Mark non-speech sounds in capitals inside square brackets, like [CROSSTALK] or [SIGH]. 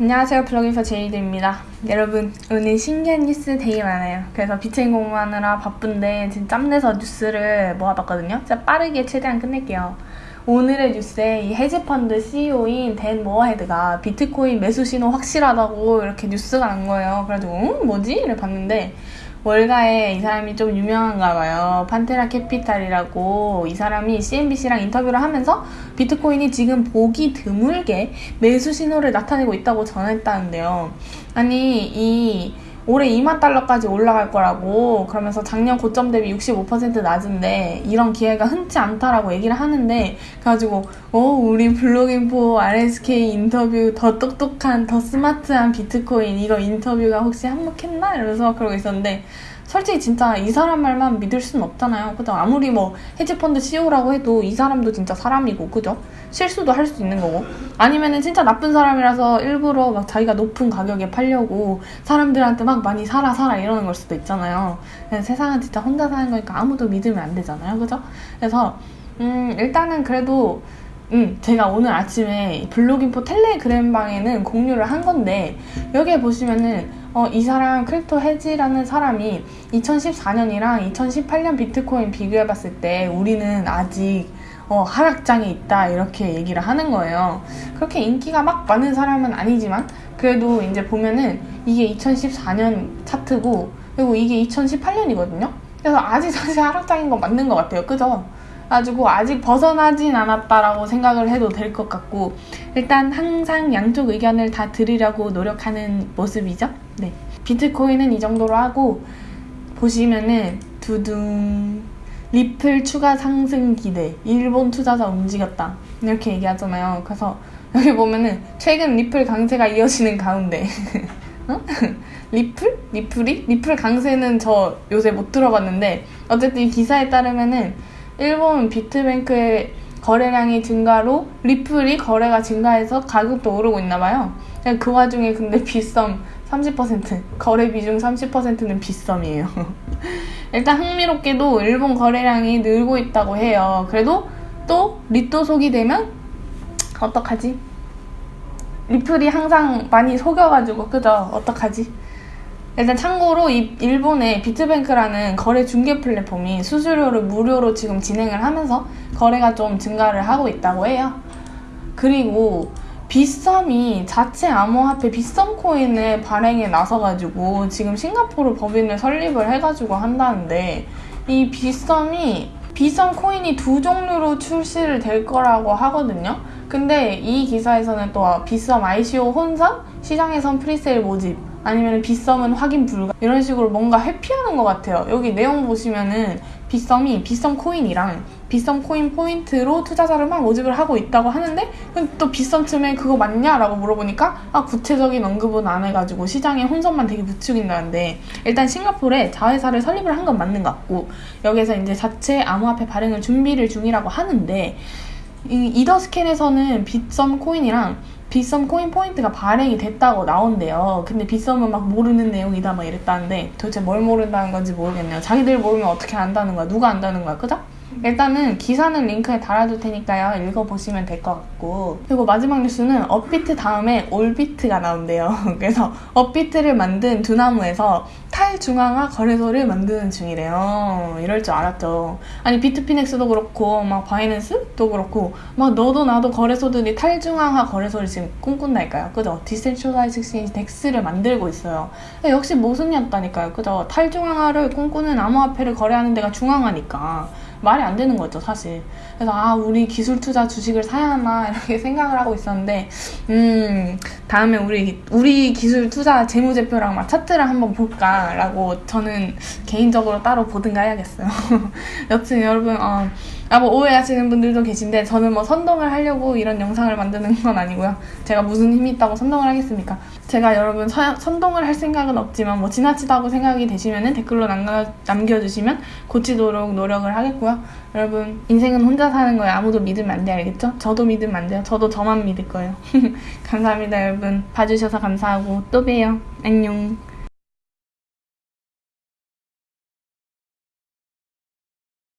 안녕하세요. 블로깅포 제이드입니다. 여러분 오늘 신기한 뉴스 되게 많아요. 그래서 비체인 공부하느라 바쁜데 지금 짬내서 뉴스를 모아봤거든요. 진짜 빠르게 최대한 끝낼게요. 오늘의 뉴스에 이 헤지펀드 CEO인 댄 모어헤드가 비트코인 매수 신호 확실하다고 이렇게 뉴스가 난 거예요. 그래가지고 응? 뭐지? 를 봤는데 월가에 이 사람이 좀 유명한가 봐요. 판테라 캐피탈이라고 이 사람이 CNBC랑 인터뷰를 하면서 비트코인이 지금 보기 드물게 매수 신호를 나타내고 있다고 전했다는데요. 아니 이 올해 2만 달러까지 올라갈 거라고 그러면서 작년 고점 대비 65% 낮은데 이런 기회가 흔치 않다라고 얘기를 하는데 그래가지고 어 우리 블로깅포 RSK 인터뷰 더 똑똑한 더 스마트한 비트코인 이거 인터뷰가 혹시 한몫했나 이러면서 그러고 있었는데 솔직히 진짜 이 사람 말만 믿을 수는 없잖아요. 그죠? 아무리 뭐 헤지펀드 CEO라고 해도 이 사람도 진짜 사람이고, 그죠? 실수도 할 수 있는 거고. 아니면은 진짜 나쁜 사람이라서 일부러 막 자기가 높은 가격에 팔려고 사람들한테 막 많이 사라 사라 이러는 걸 수도 있잖아요. 세상은 진짜 혼자 사는 거니까 아무도 믿으면 안 되잖아요. 그죠? 그래서, 음, 일단은 그래도 음, 제가 오늘 아침에 블로깅포 텔레그램 방에는 공유를 한 건데 여기에 보시면은 어, 이 사람 크립토 해지라는 사람이 2014년이랑 2018년 비트코인 비교해봤을 때 우리는 아직 어, 하락장에 있다 이렇게 얘기를 하는 거예요. 그렇게 인기가 막 많은 사람은 아니지만 그래도 이제 보면은 이게 2014년 차트고 그리고 이게 2018년이거든요. 그래서 아직 사실 하락장인 건 맞는 것 같아요. 그죠? 가지고 아직 벗어나진 않았다라고 생각을 해도 될 것 같고 일단 항상 양쪽 의견을 다 들으려고 노력하는 모습이죠. 네. 비트코인은 이 정도로 하고 보시면은 두둥 리플 추가 상승 기대 일본 투자자 움직였다 이렇게 얘기하잖아요. 그래서 여기 보면은 최근 리플 강세가 이어지는 가운데 [LAUGHS] 어? [LAUGHS] 리플? 리플이? 리플 강세는 저 요새 못 들어봤는데 어쨌든 이 기사에 따르면은 일본 비트뱅크의 거래량이 증가로 리플이 거래가 증가해서 가격도 오르고 있나 봐요. 그 와중에 근데 [LAUGHS] 빗썸 30% 거래 비중 30%는 빗썸이에요. 일단 흥미롭게도 일본 거래량이 늘고 있다고 해요. 그래도 또 리또 속이 되면 어떡하지? 리플이 항상 많이 속여가지고 그죠? 어떡하지? 일단 참고로 이 일본의 비트뱅크라는 거래 중개 플랫폼이 수수료를 무료로 지금 진행을 하면서 거래가 좀 증가를 하고 있다고 해요. 그리고 빗썸이 자체 암호화폐 빗썸 코인을 발행에 나서가지고 지금 싱가포르 법인을 설립을 해가지고 한다는데 이 빗썸이 빗썸 코인이 두 종류로 출시를 될 거라고 하거든요. 근데 이 기사에서는 또 빗썸 ICO 혼선, 시장에선 pre-sale 모집 아니면 빗썸은 확인 불가 이런 식으로 뭔가 회피하는 것 같아요. 여기 내용 보시면은 빗썸이 빗썸 코인이랑 빗썸 코인 포인트로 투자자를 막 모집을 하고 있다고 하는데 또 빗썸 쯤에 그거 맞냐 라고 물어보니까 아 구체적인 언급은 안 해가지고 시장에 혼선만 되게 부추긴다는데 일단 싱가포르에 자회사를 설립을 한 건 맞는 것 같고 여기서 이제 자체 암호화폐 발행을 준비를 중이라고 하는데 이 이더스캔에서는 빗썸 코인이랑 빗썸 코인 포인트가 발행이 됐다고 나온대요. 근데 빗썸은 막 모르는 내용이다 막 이랬다는데 도대체 뭘 모른다는 건지 모르겠네요. 자기들 모르면 어떻게 안다는 거야? 누가 안다는 거야? 그죠? 일단은 기사는 링크에 달아둘 테니까요. 읽어보시면 될 것 같고. 그리고 마지막 뉴스는 업비트 다음에 올비트가 나온대요. [LAUGHS] 그래서 업비트를 만든 두나무에서 탈중앙화 거래소를 만드는 중이래요. 이럴 줄 알았죠. 아니 비트피넥스도 그렇고 막 바이낸스도 그렇고 막 너도 나도 거래소들이 탈중앙화 거래소를 지금 꿈꾼다니까요. 그죠? decentralized exchange DEX를 만들고 있어요. 역시 모순이었다니까요. 그죠? 탈중앙화를 꿈꾸는 암호화폐를 거래하는 데가 중앙화니까. 말이 안 되는 거죠, 사실. 그래서 아, 우리 기술 투자 주식을 사야 하나 이렇게 [LAUGHS] 생각을 하고 있었는데 음, 다음에 우리 우리 기술 투자 재무제표랑 막 차트를 한번 볼까 라고 저는 개인적으로 따로 보든가 해야겠어요. [LAUGHS] 여튼 여러분 어, 아, 뭐 오해하시는 분들도 계신데 저는 뭐 선동을 하려고 이런 영상을 만드는 건 아니고요. 제가 무슨 힘이 있다고 선동을 하겠습니까? 제가 여러분 서, 선동을 할 생각은 없지만 뭐 지나치다고 생각이 되시면 댓글로 남겨, 남겨주시면 고치도록 노력을 하겠고요. 여러분 인생은 혼자 사는 거예요. 아무도 믿으면 안 돼, 알겠죠? 저도 믿으면 안 돼요. 저도 저만 믿을 거예요. [LAUGHS] 감사합니다, 여러분. 봐주셔서 감사하고 또 봬요. 안녕.